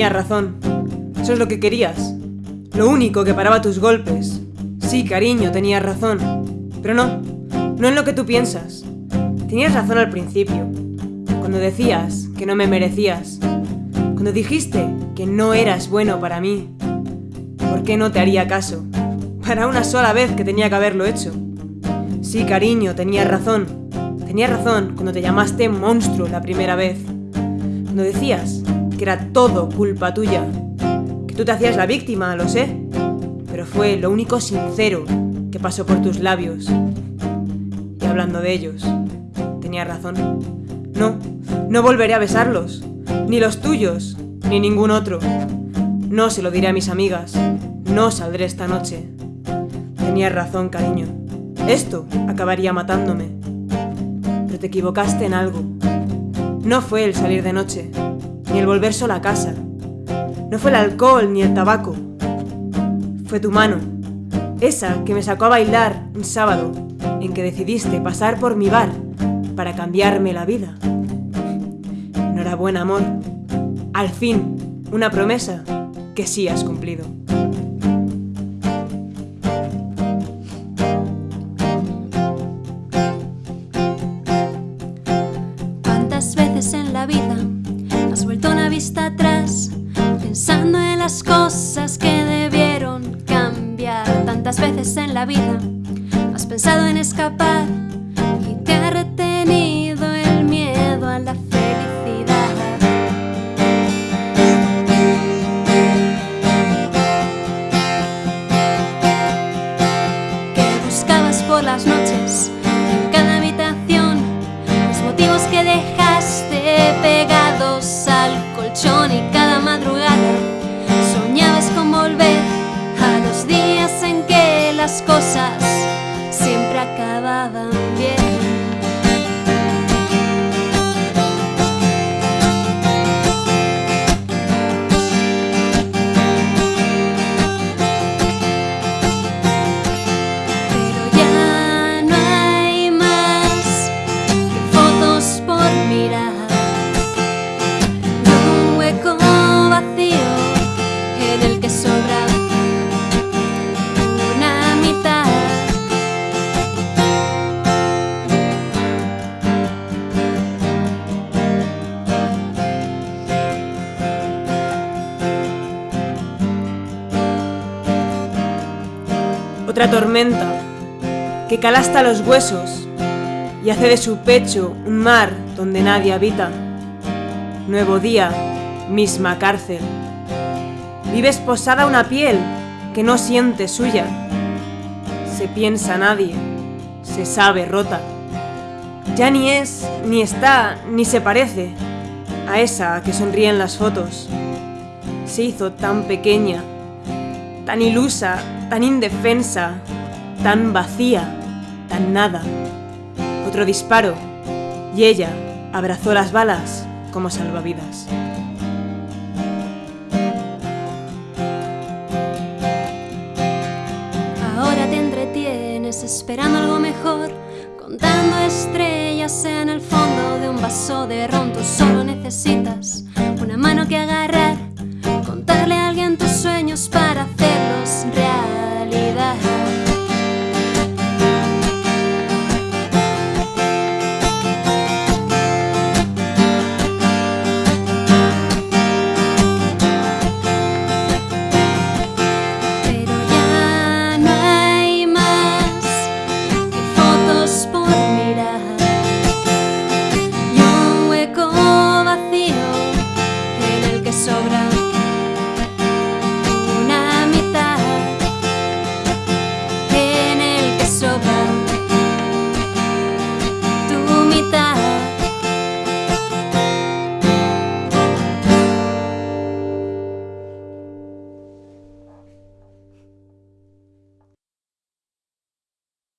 Tenías razón. Eso es lo que querías. Lo único que paraba tus golpes. Sí, cariño, tenías razón. Pero no, no en lo que tú piensas. Tenías razón al principio. Cuando decías que no me merecías. Cuando dijiste que no eras bueno para mí. ¿Por qué no te haría caso? Para una sola vez que tenía que haberlo hecho. Sí, cariño, tenías razón. Tenías razón cuando te llamaste monstruo la primera vez. Cuando decías que era todo culpa tuya. Que tú te hacías la víctima, lo sé. Pero fue lo único sincero que pasó por tus labios. Y hablando de ellos, tenías razón. No, no volveré a besarlos. Ni los tuyos, ni ningún otro. No se lo diré a mis amigas. No saldré esta noche. Tenías razón, cariño. Esto acabaría matándome. Pero te equivocaste en algo. No fue el salir de noche, ni el volver sola a casa. No fue el alcohol ni el tabaco. Fue tu mano, esa que me sacó a bailar un sábado en que decidiste pasar por mi bar para cambiarme la vida. Enhorabuena, amor. Al fin, una promesa que sí has cumplido. Has pensado en escapar y te ha retenido el miedo a la felicidad. Que buscabas por las noches en cada habitación los motivos que dejaste pegados Otra tormenta que cala hasta los huesos y hace de su pecho un mar donde nadie habita. Nuevo día, misma cárcel. Vives posada una piel que no siente suya. Se piensa nadie, se sabe rota. Ya ni es, ni está, ni se parece a esa que sonríe en las fotos. Se hizo tan pequeña, tan ilusa, tan indefensa, tan vacía, tan nada. Otro disparo y ella abrazó las balas como salvavidas. Ahora te entretienes esperando algo mejor, contando estrellas en el fondo de un vaso de ron. Tú solo necesitas una mano que agarre